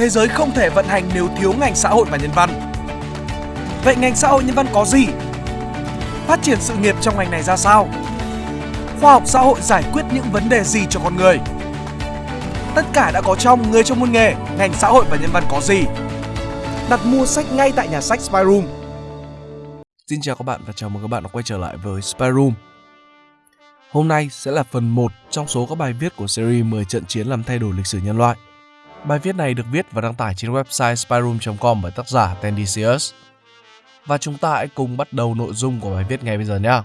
thế giới không thể vận hành nếu thiếu ngành xã hội và nhân văn. Vậy ngành xã hội nhân văn có gì? Phát triển sự nghiệp trong ngành này ra sao? Khoa học xã hội giải quyết những vấn đề gì cho con người? Tất cả đã có trong Người trong môn nghề, ngành xã hội và nhân văn có gì? Đặt mua sách ngay tại nhà sách Spyroom. Xin chào các bạn và chào mừng các bạn đã quay trở lại với Spyroom. Hôm nay sẽ là phần 1 trong số các bài viết của series 10 trận chiến làm thay đổi lịch sử nhân loại. Bài viết này được viết và đăng tải trên website spyroom.com bởi tác giả Tendisius. Và chúng ta hãy cùng bắt đầu nội dung của bài viết ngay bây giờ nhé.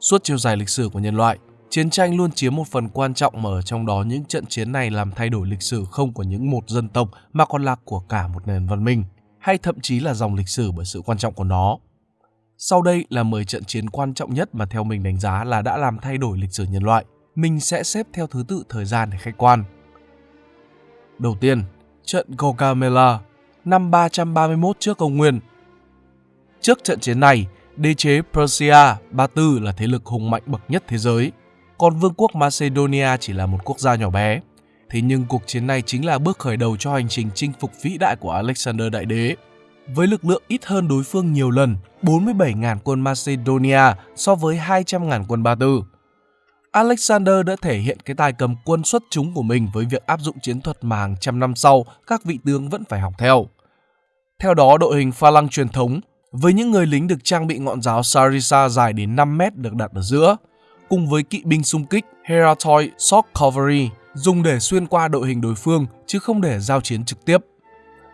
Suốt chiều dài lịch sử của nhân loại, chiến tranh luôn chiếm một phần quan trọng mà ở trong đó những trận chiến này làm thay đổi lịch sử không của những một dân tộc mà còn là của cả một nền văn minh, hay thậm chí là dòng lịch sử bởi sự quan trọng của nó. Sau đây là 10 trận chiến quan trọng nhất mà theo mình đánh giá là đã làm thay đổi lịch sử nhân loại. Mình sẽ xếp theo thứ tự thời gian để khách quan. Đầu tiên, trận Gaugamela năm 331 trước công nguyên. Trước trận chiến này, đế chế Persia, Ba Tư là thế lực hùng mạnh bậc nhất thế giới, còn vương quốc Macedonia chỉ là một quốc gia nhỏ bé. Thế nhưng cuộc chiến này chính là bước khởi đầu cho hành trình chinh phục vĩ đại của Alexander Đại Đế. Với lực lượng ít hơn đối phương nhiều lần, 47.000 quân Macedonia so với 200.000 quân Ba Tư. Alexander đã thể hiện cái tài cầm quân xuất chúng của mình với việc áp dụng chiến thuật mà hàng trăm năm sau các vị tướng vẫn phải học theo. Theo đó, đội hình pha lăng truyền thống với những người lính được trang bị ngọn giáo Sarissa dài đến 5 mét được đặt ở giữa, cùng với kỵ binh xung kích Heratoi Shock Cavalry dùng để xuyên qua đội hình đối phương chứ không để giao chiến trực tiếp.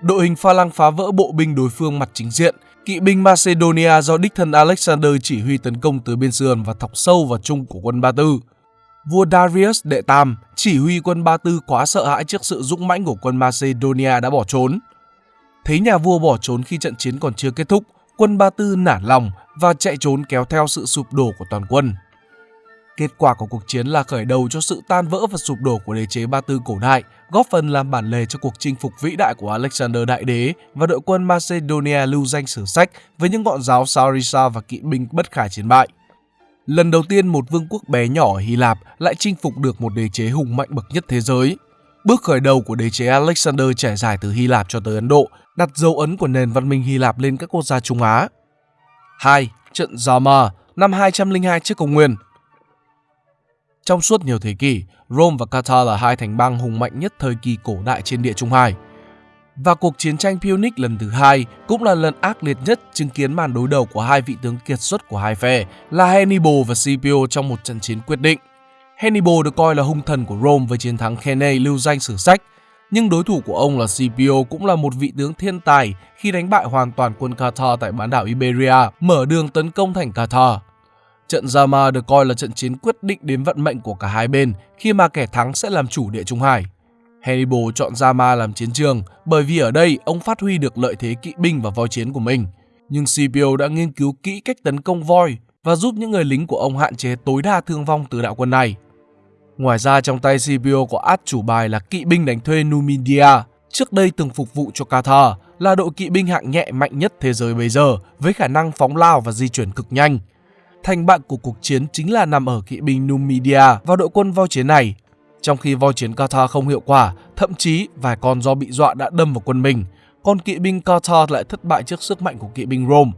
Đội hình pha lăng phá vỡ bộ binh đối phương mặt chính diện, kỵ binh Macedonia do đích thân Alexander chỉ huy tấn công từ bên sườn và thọc sâu vào trung của quân Ba Tư. Vua Darius đệ tam chỉ huy quân Ba Tư quá sợ hãi trước sự dũng mãnh của quân Macedonia đã bỏ trốn. Thấy nhà vua bỏ trốn khi trận chiến còn chưa kết thúc, quân Ba Tư nản lòng và chạy trốn kéo theo sự sụp đổ của toàn quân. Kết quả của cuộc chiến là khởi đầu cho sự tan vỡ và sụp đổ của đế chế Ba Tư cổ đại, góp phần làm bản lề cho cuộc chinh phục vĩ đại của Alexander Đại Đế và đội quân Macedonia lưu danh sử sách với những ngọn giáo Sarissa và kỵ binh bất khả chiến bại. Lần đầu tiên một vương quốc bé nhỏ ở Hy Lạp lại chinh phục được một đế chế hùng mạnh bậc nhất thế giới. Bước khởi đầu của đế chế Alexander trải dài từ Hy Lạp cho tới Ấn Độ, đặt dấu ấn của nền văn minh Hy Lạp lên các quốc gia Trung Á. 2. Trận Zama năm 202 trước công nguyên trong suốt nhiều thế kỷ, Rome và Qatar là hai thành bang hùng mạnh nhất thời kỳ cổ đại trên địa Trung Hải. Và cuộc chiến tranh Punic lần thứ hai cũng là lần ác liệt nhất chứng kiến màn đối đầu của hai vị tướng kiệt xuất của hai phe là Hannibal và Scipio trong một trận chiến quyết định. Hannibal được coi là hung thần của Rome với chiến thắng Cannae lưu danh sử sách, nhưng đối thủ của ông là Scipio cũng là một vị tướng thiên tài khi đánh bại hoàn toàn quân Qatar tại bán đảo Iberia, mở đường tấn công thành Qatar. Trận Zama được coi là trận chiến quyết định đến vận mệnh của cả hai bên khi mà kẻ thắng sẽ làm chủ địa Trung Hải. Hannibal chọn Zama làm chiến trường bởi vì ở đây ông phát huy được lợi thế kỵ binh và voi chiến của mình. Nhưng Scipio đã nghiên cứu kỹ cách tấn công voi và giúp những người lính của ông hạn chế tối đa thương vong từ đạo quân này. Ngoài ra trong tay Scipio có át chủ bài là kỵ binh đánh thuê Numidia, trước đây từng phục vụ cho Qatar, là đội kỵ binh hạng nhẹ mạnh nhất thế giới bây giờ với khả năng phóng lao và di chuyển cực nhanh. Thành bại của cuộc chiến chính là nằm ở kỵ binh Numidia và đội quân voi chiến này. Trong khi voi chiến Qatar không hiệu quả, thậm chí vài con do bị dọa đã đâm vào quân mình, còn kỵ binh Qatar lại thất bại trước sức mạnh của kỵ binh Rome.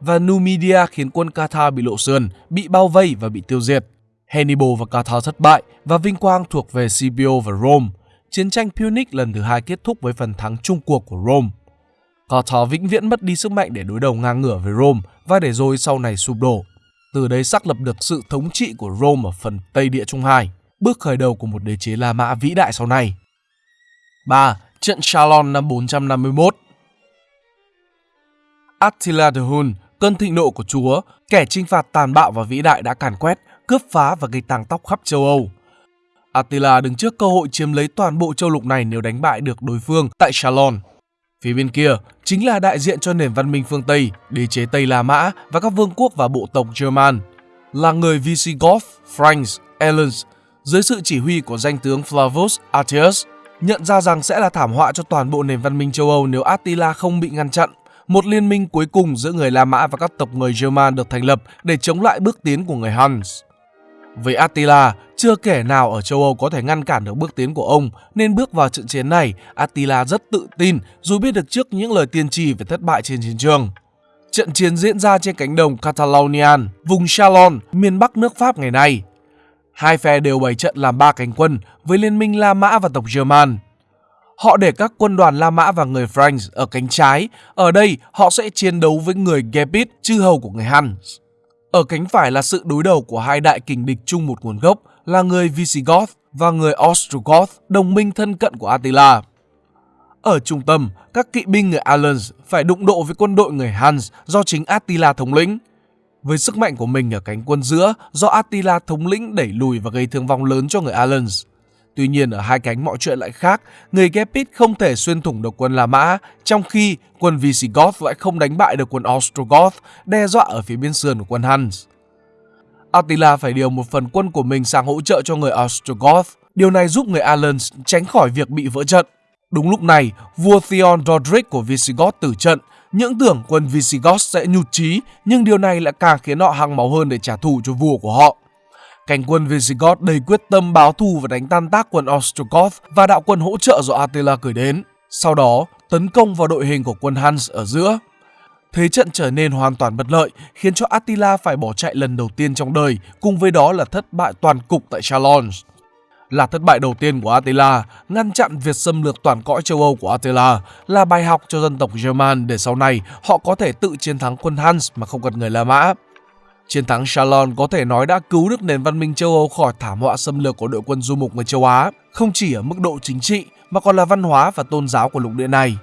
Và Numidia khiến quân Qatar bị lộ sườn, bị bao vây và bị tiêu diệt. Hannibal và Qatar thất bại và vinh quang thuộc về Scipio và Rome. Chiến tranh Punic lần thứ hai kết thúc với phần thắng chung cuộc của Rome. Qatar vĩnh viễn mất đi sức mạnh để đối đầu ngang ngửa với Rome và để rồi sau này sụp đổ từ đây xác lập được sự thống trị của Rome ở phần Tây Địa Trung Hải, bước khởi đầu của một đế chế La Mã vĩ đại sau này. 3. Trận Chalon năm 451 Attila the Hun, cơn thịnh nộ của Chúa, kẻ chinh phạt tàn bạo và vĩ đại đã càn quét, cướp phá và gây tàng tóc khắp châu Âu. Attila đứng trước cơ hội chiếm lấy toàn bộ châu lục này nếu đánh bại được đối phương tại Chalon. Phía bên kia chính là đại diện cho nền văn minh phương Tây, đế chế Tây La Mã và các vương quốc và bộ tộc German, là người Visigoth, Franks, Alans dưới sự chỉ huy của danh tướng Flavus Atius nhận ra rằng sẽ là thảm họa cho toàn bộ nền văn minh châu Âu nếu Attila không bị ngăn chặn một liên minh cuối cùng giữa người La Mã và các tộc người German được thành lập để chống lại bước tiến của người Huns. Với Attila, chưa kẻ nào ở châu Âu có thể ngăn cản được bước tiến của ông, nên bước vào trận chiến này, Attila rất tự tin dù biết được trước những lời tiên tri về thất bại trên chiến trường. Trận chiến diễn ra trên cánh đồng Catalonian, vùng Chalon, miền Bắc nước Pháp ngày nay. Hai phe đều bày trận làm ba cánh quân với liên minh La Mã và tộc German. Họ để các quân đoàn La Mã và người Franks ở cánh trái. Ở đây, họ sẽ chiến đấu với người Gepid, chư hầu của người Huns. Ở cánh phải là sự đối đầu của hai đại kình địch chung một nguồn gốc là người Visigoth và người Ostrogoth, đồng minh thân cận của Attila. Ở trung tâm, các kỵ binh người Alans phải đụng độ với quân đội người Huns do chính Attila thống lĩnh. Với sức mạnh của mình ở cánh quân giữa do Attila thống lĩnh đẩy lùi và gây thương vong lớn cho người Alans. Tuy nhiên ở hai cánh mọi chuyện lại khác, người Gepid không thể xuyên thủng được quân La Mã, trong khi quân Visigoth lại không đánh bại được quân Ostrogoth, đe dọa ở phía bên sườn của quân Huns. Attila phải điều một phần quân của mình sang hỗ trợ cho người Ostrogoth. Điều này giúp người Alans tránh khỏi việc bị vỡ trận. Đúng lúc này, vua Theon Roderick của Visigoth tử trận. Những tưởng quân Visigoth sẽ nhụt chí, nhưng điều này lại càng khiến họ hăng máu hơn để trả thù cho vua của họ. Cánh quân Visigoth đầy quyết tâm báo thù và đánh tan tác quân Ostrogoth và đạo quân hỗ trợ do Attila gửi đến. Sau đó, tấn công vào đội hình của quân Huns ở giữa. Thế trận trở nên hoàn toàn bất lợi, khiến cho Attila phải bỏ chạy lần đầu tiên trong đời, cùng với đó là thất bại toàn cục tại Chalons. Là thất bại đầu tiên của Attila, ngăn chặn việc xâm lược toàn cõi châu Âu của Attila là bài học cho dân tộc German để sau này họ có thể tự chiến thắng quân Huns mà không cần người La Mã. Chiến thắng Chalon có thể nói đã cứu được nền văn minh châu Âu khỏi thảm họa xâm lược của đội quân du mục người châu Á, không chỉ ở mức độ chính trị mà còn là văn hóa và tôn giáo của lục địa này.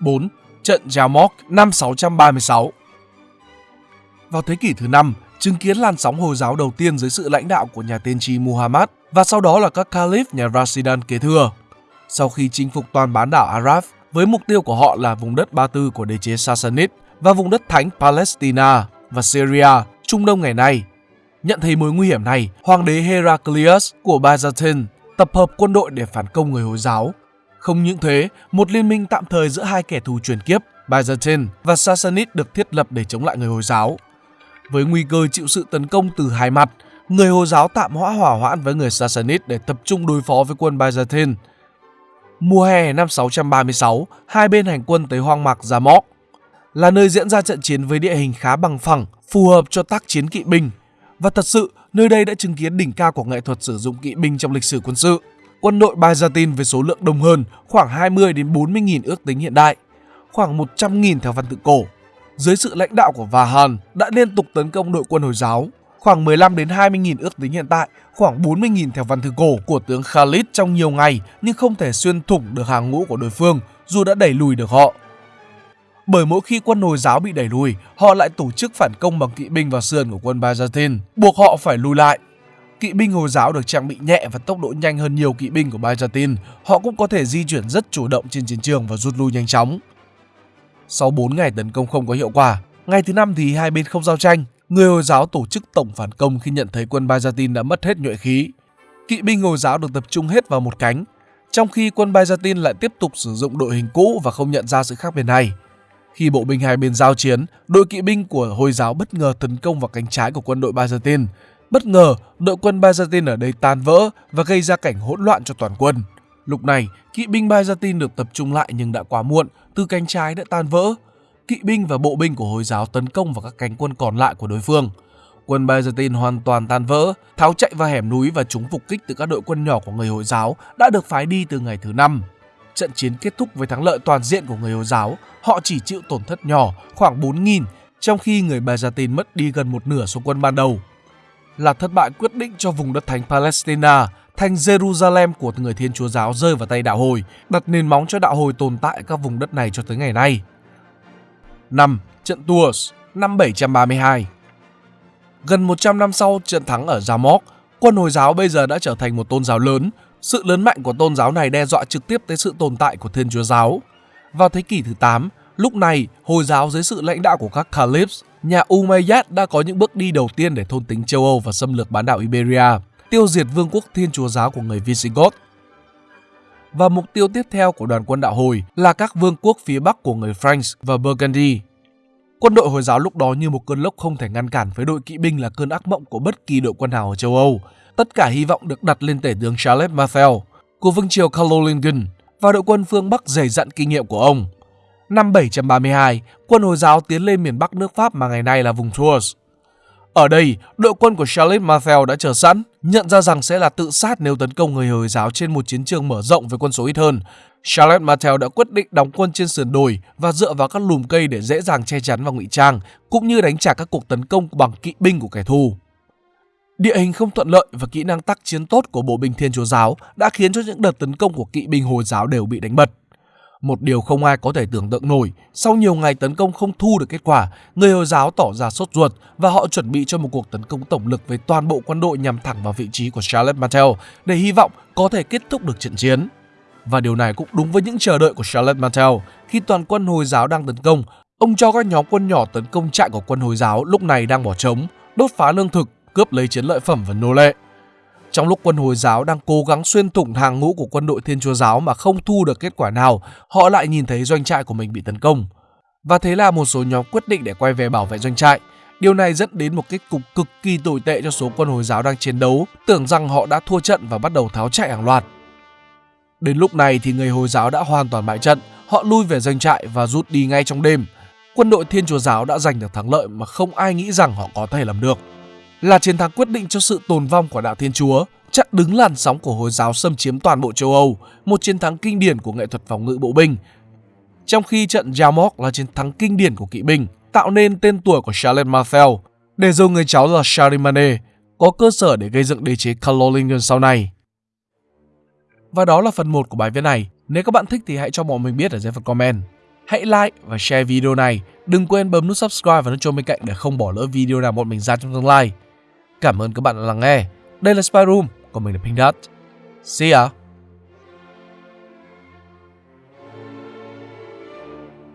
4. Trận Jamok năm 636 Vào thế kỷ thứ 5, chứng kiến làn sóng Hồi giáo đầu tiên dưới sự lãnh đạo của nhà tiên tri Muhammad và sau đó là các Caliph nhà Rasidan kế thừa. Sau khi chinh phục toàn bán đảo Arab, với mục tiêu của họ là vùng đất Ba Tư của đế chế Sassanid và vùng đất thánh Palestina và Syria, Trung Đông ngày nay. Nhận thấy mối nguy hiểm này, hoàng đế Heraclius của Byzantine tập hợp quân đội để phản công người Hồi giáo. Không những thế, một liên minh tạm thời giữa hai kẻ thù truyền kiếp, Byzantine và Sassanid được thiết lập để chống lại người Hồi giáo. Với nguy cơ chịu sự tấn công từ hai mặt, người Hồi giáo tạm hoãn hỏa hoãn với người Sassanid để tập trung đối phó với quân Byzantine. Mùa hè năm 636, hai bên hành quân tới hoang mạc Zamok, là nơi diễn ra trận chiến với địa hình khá bằng phẳng, phù hợp cho tác chiến kỵ binh. Và thật sự, nơi đây đã chứng kiến đỉnh cao của nghệ thuật sử dụng kỵ binh trong lịch sử quân sự. Quân đội Byzantine với số lượng đông hơn, khoảng 20 đến 40 nghìn ước tính hiện đại, khoảng 100 nghìn theo văn tự cổ. Dưới sự lãnh đạo của Vahan đã liên tục tấn công đội quân Hồi giáo, khoảng 15 đến 20 nghìn ước tính hiện tại, khoảng 40 nghìn theo văn thư cổ của tướng Khalid trong nhiều ngày nhưng không thể xuyên thủng được hàng ngũ của đối phương dù đã đẩy lùi được họ bởi mỗi khi quân Hồi giáo bị đẩy lùi, họ lại tổ chức phản công bằng kỵ binh vào sườn của quân Byzantine, buộc họ phải lùi lại. Kỵ binh Hồi giáo được trang bị nhẹ và tốc độ nhanh hơn nhiều kỵ binh của Byzantine, họ cũng có thể di chuyển rất chủ động trên chiến trường và rút lui nhanh chóng. Sau 4 ngày tấn công không có hiệu quả, ngày thứ năm thì hai bên không giao tranh, người Hồi giáo tổ chức tổng phản công khi nhận thấy quân Byzantine đã mất hết nhuệ khí. Kỵ binh Hồi giáo được tập trung hết vào một cánh, trong khi quân Byzantine lại tiếp tục sử dụng đội hình cũ và không nhận ra sự khác biệt này. Khi bộ binh hai bên giao chiến, đội kỵ binh của Hồi giáo bất ngờ tấn công vào cánh trái của quân đội Byzantine. Bất ngờ, đội quân Byzantine ở đây tan vỡ và gây ra cảnh hỗn loạn cho toàn quân. Lúc này, kỵ binh Byzantine được tập trung lại nhưng đã quá muộn, từ cánh trái đã tan vỡ. Kỵ binh và bộ binh của Hồi giáo tấn công vào các cánh quân còn lại của đối phương. Quân Byzantine hoàn toàn tan vỡ, tháo chạy vào hẻm núi và chúng phục kích từ các đội quân nhỏ của người Hồi giáo đã được phái đi từ ngày thứ năm. Trận chiến kết thúc với thắng lợi toàn diện của người Hồi giáo, họ chỉ chịu tổn thất nhỏ, khoảng 4.000, trong khi người Byzantine mất đi gần một nửa số quân ban đầu. Là thất bại quyết định cho vùng đất thánh Palestine thành Jerusalem của người Thiên Chúa giáo rơi vào tay đạo hồi, đặt nền móng cho đạo hồi tồn tại các vùng đất này cho tới ngày nay. 5. Trận Tours năm 732 Gần 100 năm sau trận thắng ở Jamok, quân Hồi giáo bây giờ đã trở thành một tôn giáo lớn, sự lớn mạnh của tôn giáo này đe dọa trực tiếp tới sự tồn tại của Thiên Chúa giáo. Vào thế kỷ thứ 8, lúc này Hồi giáo dưới sự lãnh đạo của các Caliphs, nhà Umayyad đã có những bước đi đầu tiên để thôn tính châu Âu và xâm lược bán đảo Iberia, tiêu diệt vương quốc Thiên Chúa giáo của người Visigoth. và mục tiêu tiếp theo của đoàn quân đạo hồi là các vương quốc phía bắc của người Franks và Burgundy. Quân đội Hồi giáo lúc đó như một cơn lốc không thể ngăn cản với đội kỵ binh là cơn ác mộng của bất kỳ đội quân nào ở châu Âu. Tất cả hy vọng được đặt lên tể tướng Charles Martel của vương triều Carolingian và đội quân phương Bắc dày dặn kinh nghiệm của ông. Năm 732, quân Hồi giáo tiến lên miền Bắc nước Pháp mà ngày nay là vùng Tours. Ở đây, đội quân của Charles Martel đã chờ sẵn, nhận ra rằng sẽ là tự sát nếu tấn công người Hồi giáo trên một chiến trường mở rộng với quân số ít hơn. Charles Martel đã quyết định đóng quân trên sườn đồi và dựa vào các lùm cây để dễ dàng che chắn và ngụy trang, cũng như đánh trả các cuộc tấn công bằng kỵ binh của kẻ thù. Địa hình không thuận lợi và kỹ năng tác chiến tốt của bộ binh Thiên Chúa giáo đã khiến cho những đợt tấn công của kỵ binh Hồi giáo đều bị đánh bật. Một điều không ai có thể tưởng tượng nổi, sau nhiều ngày tấn công không thu được kết quả, người Hồi giáo tỏ ra sốt ruột và họ chuẩn bị cho một cuộc tấn công tổng lực với toàn bộ quân đội nhằm thẳng vào vị trí của Charlotte Martel để hy vọng có thể kết thúc được trận chiến. Và điều này cũng đúng với những chờ đợi của Charlotte Martel. Khi toàn quân Hồi giáo đang tấn công, ông cho các nhóm quân nhỏ tấn công trại của quân Hồi giáo lúc này đang bỏ trống, đốt phá lương thực, cướp lấy chiến lợi phẩm và nô lệ. Trong lúc quân Hồi giáo đang cố gắng xuyên thủng hàng ngũ của quân đội Thiên Chúa giáo mà không thu được kết quả nào, họ lại nhìn thấy doanh trại của mình bị tấn công. Và thế là một số nhóm quyết định để quay về bảo vệ doanh trại. Điều này dẫn đến một kết cục cực kỳ tồi tệ cho số quân Hồi giáo đang chiến đấu, tưởng rằng họ đã thua trận và bắt đầu tháo chạy hàng loạt. Đến lúc này thì người Hồi giáo đã hoàn toàn bại trận, họ lui về doanh trại và rút đi ngay trong đêm. Quân đội Thiên Chúa giáo đã giành được thắng lợi mà không ai nghĩ rằng họ có thể làm được là chiến thắng quyết định cho sự tồn vong của đạo Thiên Chúa, chặn đứng làn sóng của Hồi giáo xâm chiếm toàn bộ châu Âu, một chiến thắng kinh điển của nghệ thuật phòng ngự bộ binh. Trong khi trận Jamok là chiến thắng kinh điển của kỵ binh, tạo nên tên tuổi của Charles Martel, để rồi người cháu là Charlemagne có cơ sở để gây dựng đế chế Carolingian sau này. Và đó là phần 1 của bài viết này. Nếu các bạn thích thì hãy cho bọn mình biết ở dưới phần comment. Hãy like và share video này. Đừng quên bấm nút subscribe và nút chuông bên cạnh để không bỏ lỡ video nào bọn mình ra trong tương lai. Cảm ơn các bạn đã lắng nghe. Đây là Spy Room, còn mình là Pink Dot. See ya!